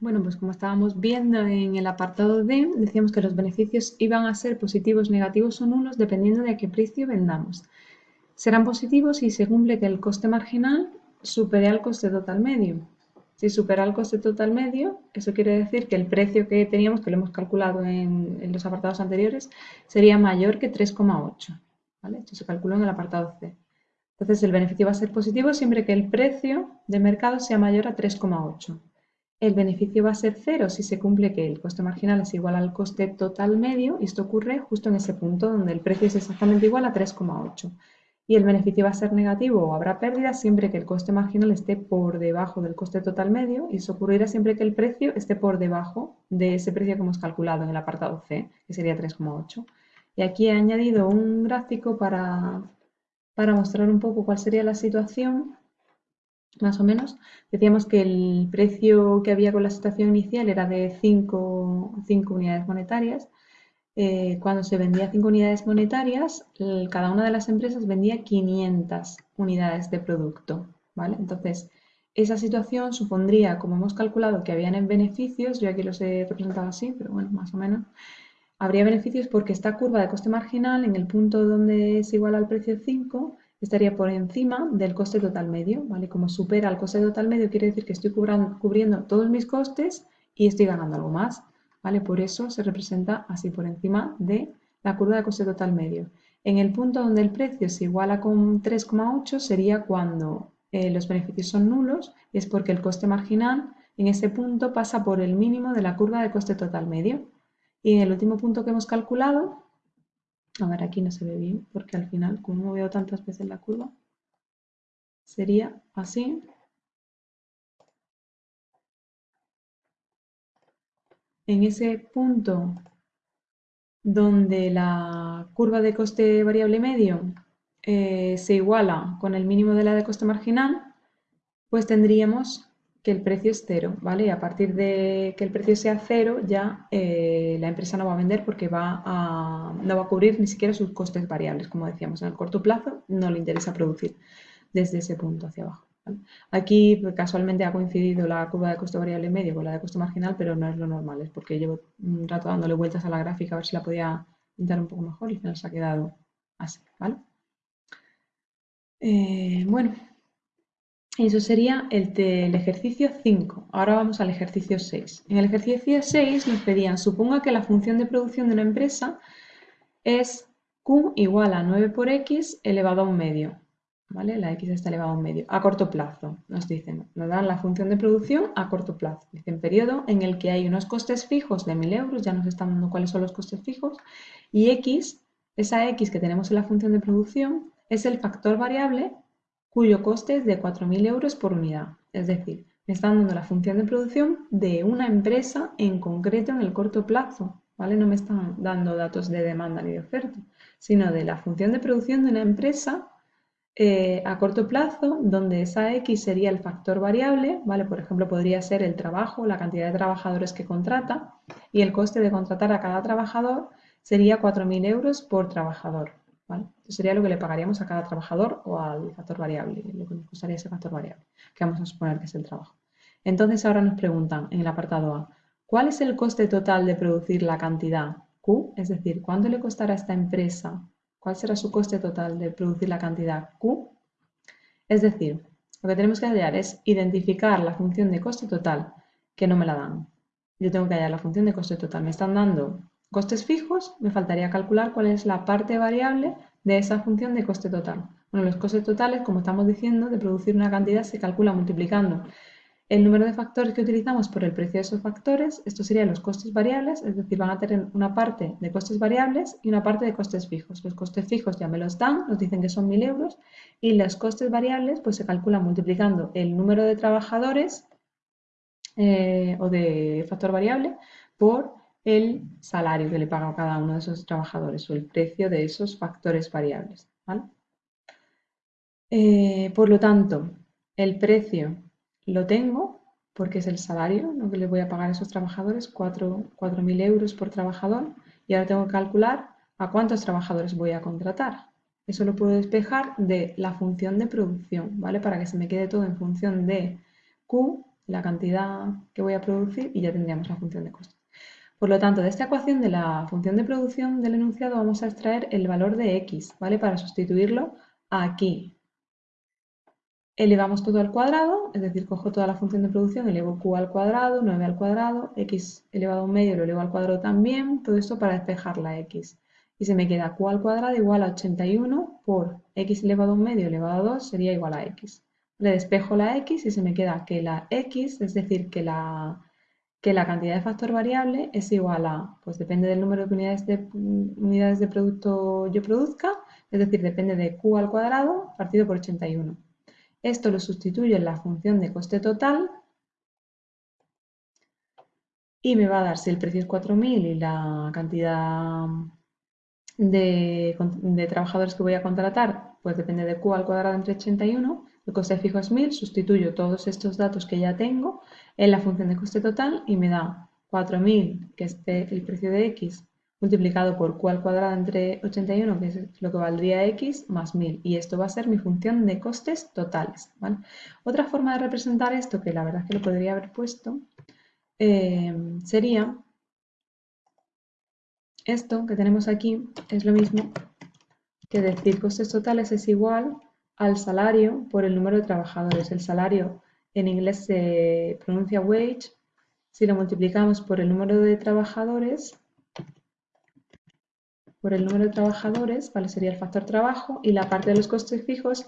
Bueno, pues como estábamos viendo en el apartado D, decíamos que los beneficios iban a ser positivos, negativos o nulos dependiendo de a qué precio vendamos. Serán positivos si se cumple que el coste marginal supere al coste total medio. Si supera el coste total medio, eso quiere decir que el precio que teníamos, que lo hemos calculado en, los apartados anteriores, sería mayor que 3,8. ¿vale? Esto se calculó en el apartado C. Entonces el beneficio va a ser positivo siempre que el precio de mercado sea mayor a 3,8. El beneficio va a ser cero si se cumple que el coste marginal es igual al coste total medio y esto ocurre justo en ese punto donde el precio es exactamente igual a 3,8. Y el beneficio va a ser negativo o habrá pérdida siempre que el coste marginal esté por debajo del coste total medio y eso ocurrirá siempre que el precio esté por debajo de ese precio que hemos calculado en el apartado C, que sería 3,8. Y aquí he añadido un gráfico para, para mostrar un poco cuál sería la situación más o menos. Decíamos que el precio que había con la situación inicial era de 5 unidades monetarias. Eh, cuando se vendía 5 unidades monetarias, cada una de las empresas vendía 500 unidades de producto. ¿vale? Entonces, esa situación supondría, como hemos calculado que habían en beneficios, yo aquí los he representado así, pero bueno, más o menos, habría beneficios porque esta curva de coste marginal en el punto donde es igual al precio 5 estaría por encima del coste total medio, ¿vale? Como supera el coste total medio, quiere decir que estoy cubriendo todos mis costes y estoy ganando algo más, ¿vale? Por eso se representa así por encima de la curva de coste total medio. En el punto donde el precio se iguala con 3,8 sería cuando eh, los beneficios son nulos, es porque el coste marginal en ese punto pasa por el mínimo de la curva de coste total medio. Y en el último punto que hemos calculado, a ver, aquí no se ve bien porque al final, como no veo tantas veces la curva, sería así. En ese punto donde la curva de coste variable medio eh, se iguala con el mínimo de la de coste marginal, pues tendríamos que el precio es cero, ¿vale? A partir de que el precio sea cero, ya eh, la empresa no va a vender porque va no va a cubrir ni siquiera sus costes variables, como decíamos. En el corto plazo no le interesa producir desde ese punto hacia abajo. Aquí pues, casualmente ha coincidido la curva de coste variable medio con la de coste marginal, pero no es lo normal, es porque llevo un rato dándole vueltas a la gráfica a ver si la podía pintar un poco mejor y al final se ha quedado así, ¿vale? Eh, bueno, eso sería el del ejercicio 5. Ahora vamos al ejercicio 6. En el ejercicio 6 nos pedían, suponga que la función de producción de una empresa es Q igual a 9 por X elevado a un medio. ¿Vale? La X está elevada a un medio. A corto plazo, nos dicen. Nos dan la función de producción a corto plazo. Dicen periodo en el que hay unos costes fijos de 1.000 euros, ya nos están dando cuáles son los costes fijos, y X, esa X que tenemos en la función de producción, es el factor variable cuyo coste es de 4.000 euros por unidad. Es decir, me están dando la función de producción de una empresa en concreto en el corto plazo. ¿vale? No me están dando datos de demanda ni de oferta, sino de la función de producción de una empresa eh, a corto plazo, donde esa X sería el factor variable, ¿vale? Por ejemplo, podría ser el trabajo, la cantidad de trabajadores que contrata, y el coste de contratar a cada trabajador sería 4.000 euros por trabajador. Eso sería lo que le pagaríamos a cada trabajador o al factor variable, lo que nos costaría ese factor variable, que vamos a suponer que es el trabajo. Entonces ahora nos preguntan en el apartado A, ¿cuál es el coste total de producir la cantidad Q? Es decir, ¿cuánto le costará a esta empresa? ¿Cuál será su coste total de producir la cantidad Q? Es decir, lo que tenemos que hallar es identificar la función de coste total, que no me la dan. Yo tengo que hallar la función de coste total. Me están dando Costes fijos, me faltaría calcular cuál es la parte variable de esa función de coste total. Bueno, los costes totales, como estamos diciendo, de producir una cantidad se calcula multiplicando el número de factores que utilizamos por el precio de esos factores. Estos serían los costes variables, es decir, van a tener una parte de costes variables y una parte de costes fijos. Los costes fijos ya me los dan, nos dicen que son 1.000 euros, y los costes variables pues se calculan multiplicando el número de trabajadores eh, o de factor variable por el salario que le paga a cada uno de esos trabajadores o el precio de esos factores variables. Eh, por lo tanto, el precio lo tengo porque es el salario lo que le voy a pagar a esos trabajadores, 4.000 euros por trabajador, y ahora tengo que calcular a cuántos trabajadores voy a contratar. Eso lo puedo despejar de la función de producción, ¿vale? Para que se me quede todo en función de Q la cantidad que voy a producir y ya tendríamos la función de costes. Por lo tanto, de esta ecuación de la función de producción del enunciado vamos a extraer el valor de x, ¿vale? Para sustituirlo aquí. Elevamos todo al cuadrado, es decir, cojo toda la función de producción, elevo q al cuadrado, 9 al cuadrado, x elevado a un medio lo elevo al cuadrado también, todo esto para despejar la x. Y se me queda q al cuadrado igual a 81 por x elevado a un medio elevado a 2 sería igual a x. Le despejo la x y se me queda que la x, es decir, que la que la cantidad de factor variable es igual a, pues depende del número de unidades de, unidades de producto yo produzca, es decir, depende de q al cuadrado partido por 81. Esto lo sustituyo en la función de coste total y me va a dar si el precio es 4.000 y la cantidad de, de, trabajadores que voy a contratar, pues depende de q al cuadrado entre 81, el coste fijo es 1000, sustituyo todos estos datos que ya tengo en la función de coste total y me da 4000, que es el precio de x, multiplicado por q al cuadrado entre 81, que es lo que valdría x, más 1000. Y esto va a ser mi función de costes totales. Otra forma de representar esto, que la verdad es que lo podría haber puesto, eh, sería esto que tenemos aquí, es lo mismo que decir costes totales es igual al salario por el número de trabajadores. El salario en inglés se pronuncia wage. Si lo multiplicamos por el número de trabajadores, por el número de trabajadores, ¿vale? sería el factor trabajo, y la parte de los costes fijos,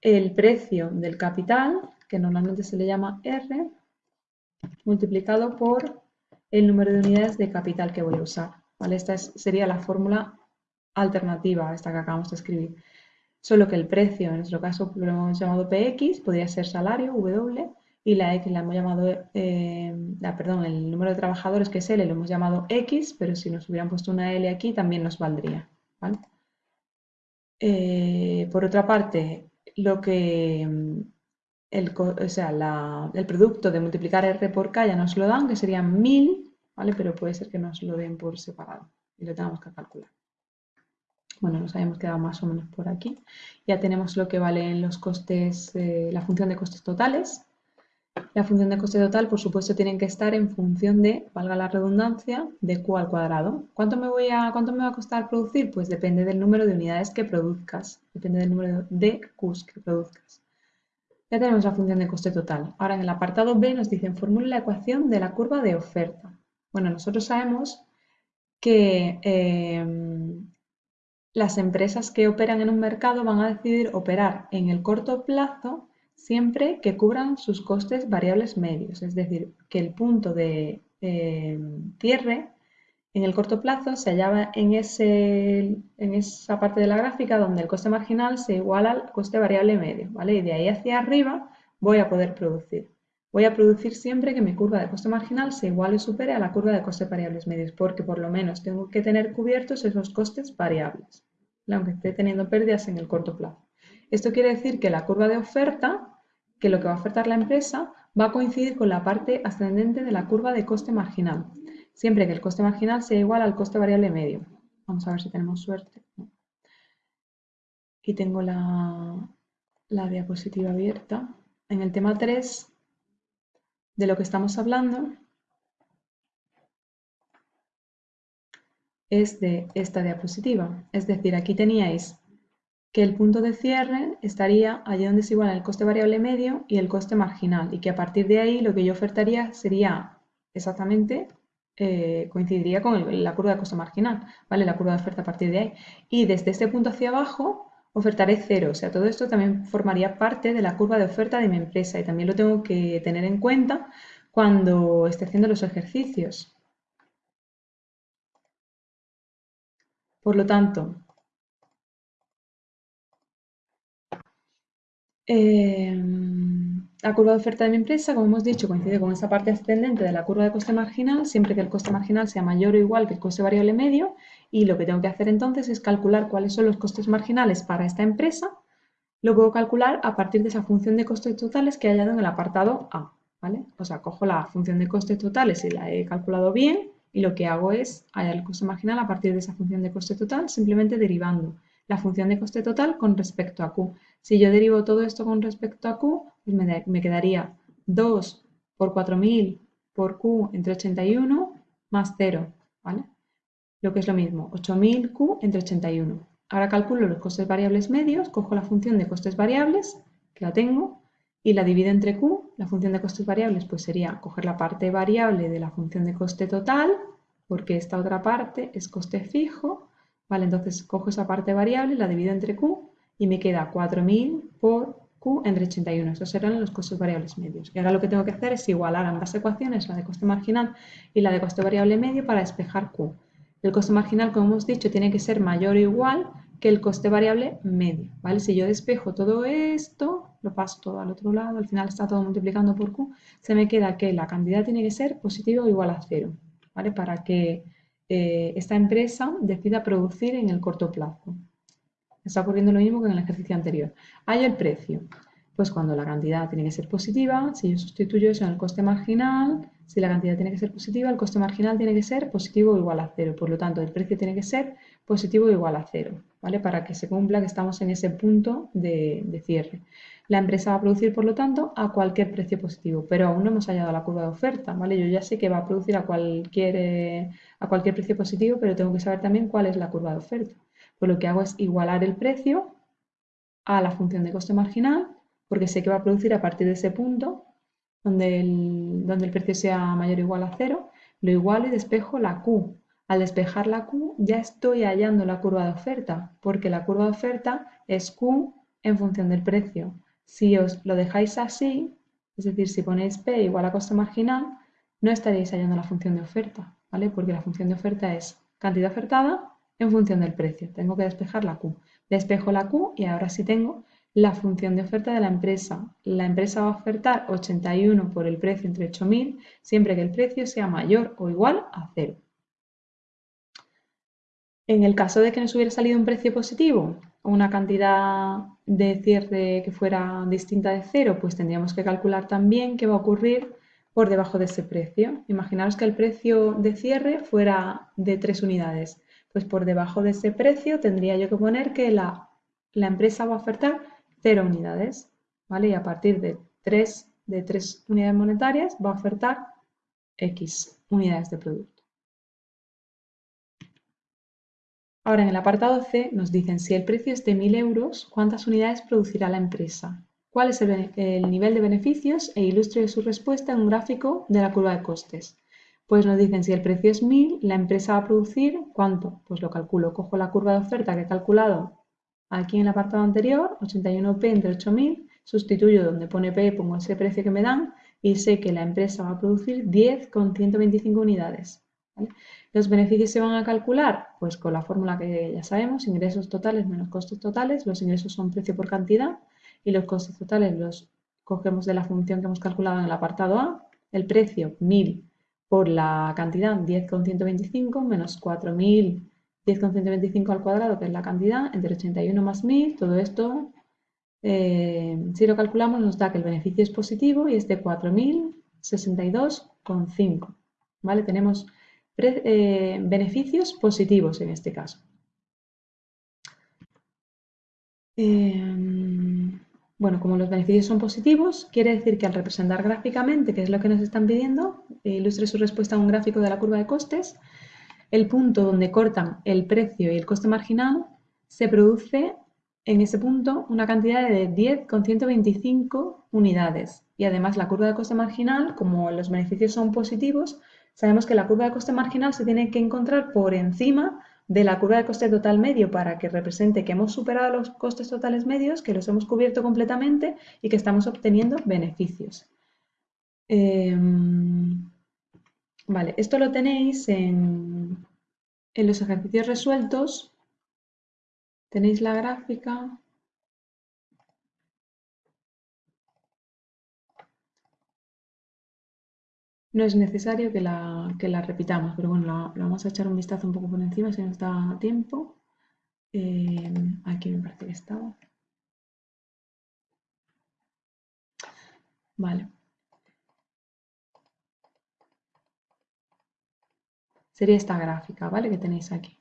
el precio del capital, que normalmente se le llama R, multiplicado por el número de unidades de capital que voy a usar. ¿vale? Esta sería la fórmula alternativa a esta que acabamos de escribir solo que el precio, en nuestro caso lo hemos llamado PX, podría ser salario, W, y la X la hemos llamado, eh, perdón, el número de trabajadores que es L lo hemos llamado X, pero si nos hubieran puesto una L aquí también nos valdría. Eh, por otra parte, lo que el, o sea, el producto de multiplicar R por K ya nos lo dan, que serían 1000, ¿vale? pero puede ser que nos lo den por separado y lo tengamos que calcular. Bueno, nos habíamos quedado más o menos por aquí. Ya tenemos lo que valen los costes, eh, la función de costes totales. La función de coste total, por supuesto, tienen que estar en función de, valga la redundancia, de Q al cuadrado. ¿Cuánto me, voy a, ¿Cuánto me va a costar producir? Pues depende del número de unidades que produzcas, depende del número de Qs que produzcas. Ya tenemos la función de coste total. Ahora en el apartado B nos dicen formule la ecuación de la curva de oferta. Bueno, nosotros sabemos que eh, las empresas que operan en un mercado van a decidir operar en el corto plazo siempre que cubran sus costes variables medios, es decir, que el punto de eh, cierre en el corto plazo se hallaba en, en esa parte de la gráfica donde el coste marginal se iguala al coste variable medio, ¿vale? Y de ahí hacia arriba voy a poder producir. Voy a producir siempre que mi curva de coste marginal se iguale o supere a la curva de costes variables medios, porque por lo menos tengo que tener cubiertos esos costes variables aunque esté teniendo pérdidas en el corto plazo. Esto quiere decir que la curva de oferta, que lo que va a ofertar la empresa, va a coincidir con la parte ascendente de la curva de coste marginal, siempre que el coste marginal sea igual al coste variable medio. Vamos a ver si tenemos suerte. Aquí tengo la, la diapositiva abierta. En el tema 3, de lo que estamos hablando, es de esta diapositiva. Es decir, aquí teníais que el punto de cierre estaría allí donde se iguala el coste variable medio y el coste marginal y que a partir de ahí lo que yo ofertaría sería exactamente, eh, coincidiría con la curva de coste marginal, ¿vale? La curva de oferta a partir de ahí. Y desde este punto hacia abajo ofertaré cero, o sea, todo esto también formaría parte de la curva de oferta de mi empresa y también lo tengo que tener en cuenta cuando esté haciendo los ejercicios. Por lo tanto, em, la curva de oferta de mi empresa, como hemos dicho, coincide con esa parte ascendente de la curva de coste marginal, siempre que el coste marginal sea mayor o igual que el coste variable medio, y lo que tengo que hacer entonces es calcular cuáles son los costes marginales para esta empresa. Lo puedo calcular a partir de esa función de costes totales que he hallado en el apartado A. ¿vale? O sea, cojo la función de costes totales y la he calculado bien, y lo que hago es hallar el coste marginal a partir de esa función de coste total, simplemente derivando la función de coste total con respecto a Q. Si yo derivo todo esto con respecto a Q, pues me, quedaría 2 por 4.000 por Q entre 81 más 0, ¿vale? Lo que es lo mismo, 8.000 Q entre 81. Ahora calculo los costes variables medios, cojo la función de costes variables, que la tengo, y la divido entre Q. La función de costes variables pues sería coger la parte variable de la función de coste total, porque esta otra parte es coste fijo, ¿vale? Entonces cojo esa parte variable, la divido entre Q y me queda 4.000 por Q entre 81. Esos serán los costes variables medios. Y ahora lo que tengo que hacer es igualar ambas ecuaciones, la de coste marginal y la de coste variable medio, para despejar Q. El coste marginal, como hemos dicho, tiene que ser mayor o igual que el coste variable medio. ¿vale? Si yo despejo todo esto, lo paso todo al otro lado, al final está todo multiplicando por Q, se me queda que la cantidad tiene que ser positiva o igual a cero, ¿vale? Para que eh, esta empresa decida producir en el corto plazo. Está ocurriendo lo mismo que en el ejercicio anterior. Hay el precio. Pues cuando la cantidad tiene que ser positiva, si yo sustituyo eso en el coste marginal, si la cantidad tiene que ser positiva, el coste marginal tiene que ser positivo o igual a cero. Por lo tanto, el precio tiene que ser positivo o igual a cero, ¿vale? Para que se cumpla que estamos en ese punto de, cierre. La empresa va a producir, por lo tanto, a cualquier precio positivo, pero aún no hemos hallado la curva de oferta, ¿vale? Yo ya sé que va a producir a cualquier, eh, a cualquier precio positivo, pero tengo que saber también cuál es la curva de oferta. Pues lo que hago es igualar el precio a la función de coste marginal porque sé que va a producir a partir de ese punto donde el, donde el precio sea mayor o igual a cero, lo igualo y despejo la Q. Al despejar la Q ya estoy hallando la curva de oferta, porque la curva de oferta es Q en función del precio. Si os lo dejáis así, es decir, si ponéis P igual a coste marginal, no estaréis hallando la función de oferta, ¿vale? Porque la función de oferta es cantidad ofertada en función del precio. Tengo que despejar la Q. Despejo la Q y ahora sí tengo la función de oferta de la empresa. La empresa va a ofertar 81 por el precio entre 8.000 siempre que el precio sea mayor o igual a 0. En el caso de que nos hubiera salido un precio positivo una cantidad de cierre que fuera distinta de 0, pues tendríamos que calcular también qué va a ocurrir por debajo de ese precio. Imaginaros que el precio de cierre fuera de 3 unidades. Pues por debajo de ese precio tendría yo que poner que la, la empresa va a ofertar 0 unidades, ¿vale? Y a partir de 3, de 3 unidades monetarias va a ofertar X unidades de producto. Ahora en el apartado C nos dicen si el precio es de 1.000 euros, ¿cuántas unidades producirá la empresa? ¿Cuál es el, el nivel de beneficios? E ilustre su respuesta en un gráfico de la curva de costes. Pues nos dicen si el precio es 1.000, la empresa va a producir ¿cuánto? Pues lo calculo, cojo la curva de oferta que he calculado Aquí en el apartado anterior, 81p entre 8000, sustituyo donde pone p, pongo ese precio que me dan y sé que la empresa va a producir 10 con 125 unidades. ¿Los beneficios se van a calcular? Pues con la fórmula que ya sabemos, ingresos totales menos costes totales. Los ingresos son precio por cantidad y los costes totales los cogemos de la función que hemos calculado en el apartado A. El precio, 1000 por la cantidad, 10,125 menos 4000 10,125 al cuadrado, que es la cantidad, entre 81 más 1000, todo esto, eh, si lo calculamos, nos da que el beneficio es positivo y es de 4.062,5. ¿Vale? Tenemos eh, beneficios positivos en este caso. Em, bueno, como los beneficios son positivos, quiere decir que al representar gráficamente, que es lo que nos están pidiendo, ilustre su respuesta a un gráfico de la curva de costes, el punto donde cortan el precio y el coste marginal, se produce en ese punto una cantidad de 10,125 unidades. Y además la curva de coste marginal, como los beneficios son positivos, sabemos que la curva de coste marginal se tiene que encontrar por encima de la curva de coste total medio para que represente que hemos superado los costes totales medios, que los hemos cubierto completamente y que estamos obteniendo beneficios. Em, vale, esto lo tenéis en en los ejercicios resueltos tenéis la gráfica. No es necesario que la, la repitamos, pero bueno, la, vamos a echar un vistazo un poco por encima si nos da tiempo. Eh, aquí me parece que estaba. Vale. Sería esta gráfica, ¿vale? Que tenéis aquí.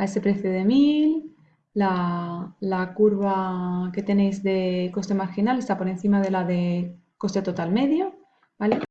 A ese precio de 1000, la, la curva que tenéis de coste marginal está por encima de la de coste total medio, ¿vale?